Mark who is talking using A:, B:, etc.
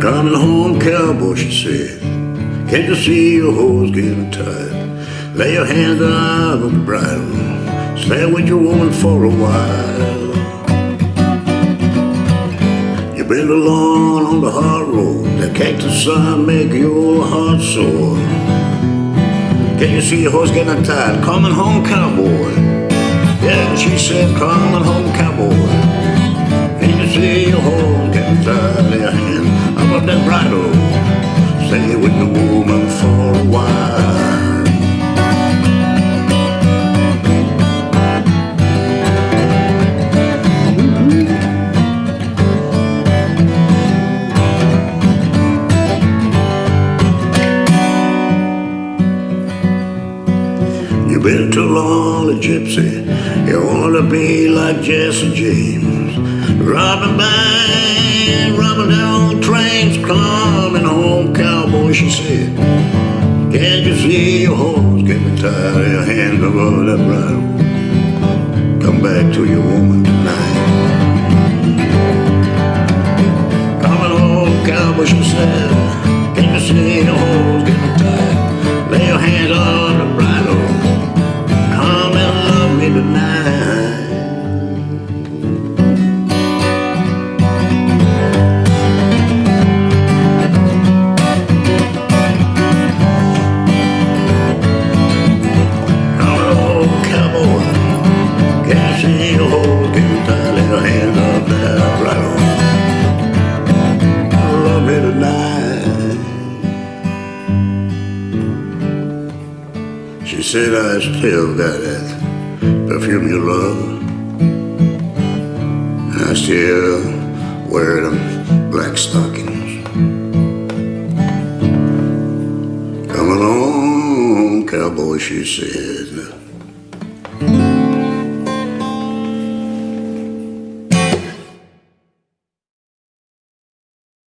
A: Coming home, cowboy, she said. Can't you see your horse getting tired? Lay your hands on the bridle. Stay with your woman for a while. You've been alone on the hard road. That cactus sun make your heart sore. Can you see your horse getting tired? Coming home, cowboy. Yeah, she said, coming home, cowboy. Can you see your horse getting tired? Lay your hand on that bridle. Stay with the woman for a while. Been too long a gypsy. You wanna be like Jesse James. Robbing banks, robbing down trains, coming home, cowboy, she said. Can't you see your horse getting tired? Your hands above that bridle. Come back to your woman tonight. Coming home, cowboy, she said. Tonight. She said I still got that perfume you love. And I still wear them black stockings. Come along, cowboy, she said.